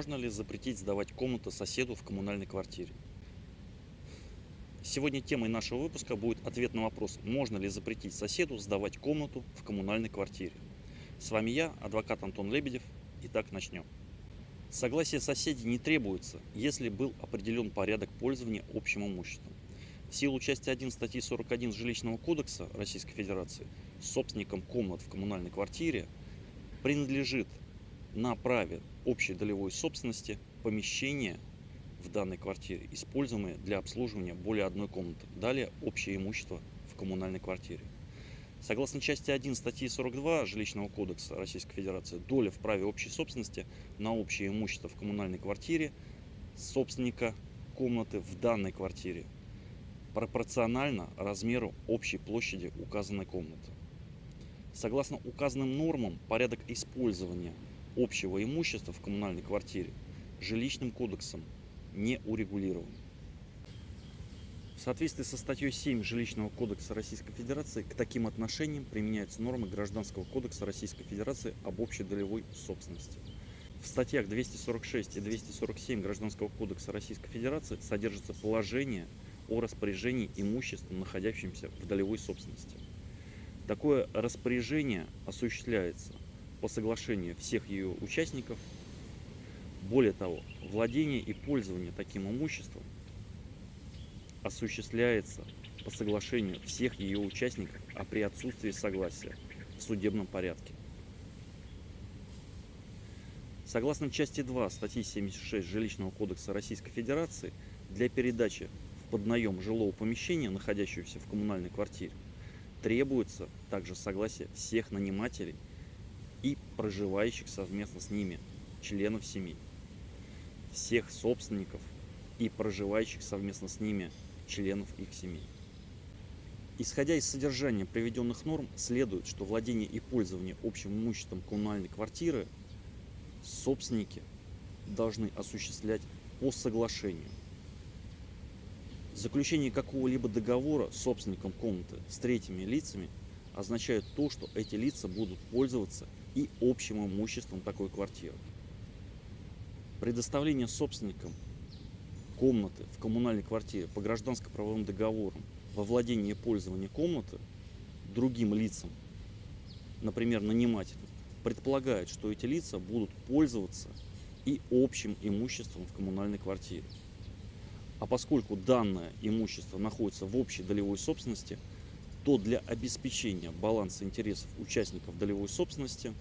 Можно ли запретить сдавать комнату соседу в коммунальной квартире? Сегодня темой нашего выпуска будет ответ на вопрос, можно ли запретить соседу сдавать комнату в коммунальной квартире. С вами я, адвокат Антон Лебедев. Итак, начнем. Согласие соседей не требуется, если был определен порядок пользования общим имуществом. В силу части 1 статьи 41 Жилищного кодекса Российской Федерации собственникам комнат в коммунальной квартире принадлежит на праве общей долевой собственности помещение в данной квартире, используемое для обслуживания более одной комнаты. Далее общее имущество в коммунальной квартире. Согласно части 1 статьи 42 Жилищного кодекса Российской Федерации, доля в праве общей собственности на общее имущество в коммунальной квартире собственника комнаты в данной квартире пропорционально размеру общей площади указанной комнаты. Согласно указанным нормам, порядок использования общего имущества в коммунальной квартире жилищным кодексом не урегулирован. В соответствии со статьей 7 Жилищного кодекса Российской Федерации к таким отношениям применяются нормы Гражданского кодекса Российской Федерации об общей долевой собственности. В статьях 246 и 247 Гражданского кодекса Российской Федерации содержится положение о распоряжении имуществом, находящимся в долевой собственности. Такое распоряжение осуществляется по соглашению всех ее участников. Более того, владение и пользование таким имуществом осуществляется по соглашению всех ее участников, а при отсутствии согласия в судебном порядке. Согласно части 2 статьи 76 Жилищного кодекса Российской Федерации, для передачи в поднаем жилого помещения, находящегося в коммунальной квартире, требуется также согласие всех нанимателей и проживающих совместно с ними членов семьи, всех собственников и проживающих совместно с ними членов их семей. Исходя из содержания приведенных норм, следует, что владение и пользование общим имуществом коммунальной квартиры собственники должны осуществлять по соглашению. Заключение какого-либо договора собственником комнаты с третьими лицами означает то, что эти лица будут пользоваться и общим имуществом такой квартиры. Предоставление собственникам комнаты в коммунальной квартире по гражданско-правовым договорам во владение и пользование комнаты другим лицам, например, нанимателям, предполагает, что эти лица будут пользоваться и общим имуществом в коммунальной квартире. А поскольку данное имущество находится в общей долевой собственности, то для обеспечения баланса интересов участников долевой собственности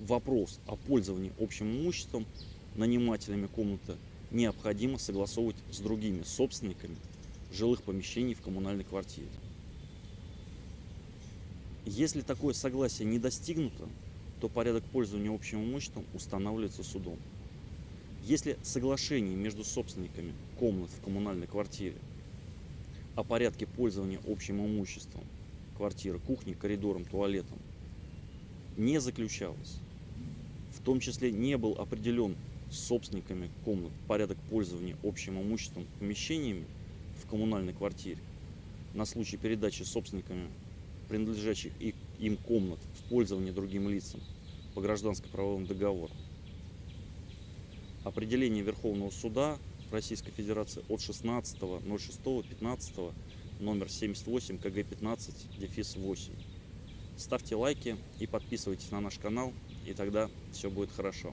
вопрос о пользовании общим имуществом нанимателями комнаты необходимо согласовывать с другими собственниками жилых помещений в коммунальной квартире. Если такое согласие не достигнуто, то порядок пользования общим имуществом устанавливается судом. Если соглашение между собственниками комнат в коммунальной квартире о порядке пользования общим имуществом. Квартиры, кухней, коридором, туалетом. Не заключалось, в том числе не был определен собственниками комнат порядок пользования общим имуществом помещениями в коммунальной квартире. На случай передачи собственниками принадлежащих им комнат в пользование другим лицам по гражданско-правовым договорам. Определение Верховного суда Российской Федерации от 16.06.15 номер 78 КГ 15 дефис 8. Ставьте лайки и подписывайтесь на наш канал, и тогда все будет хорошо.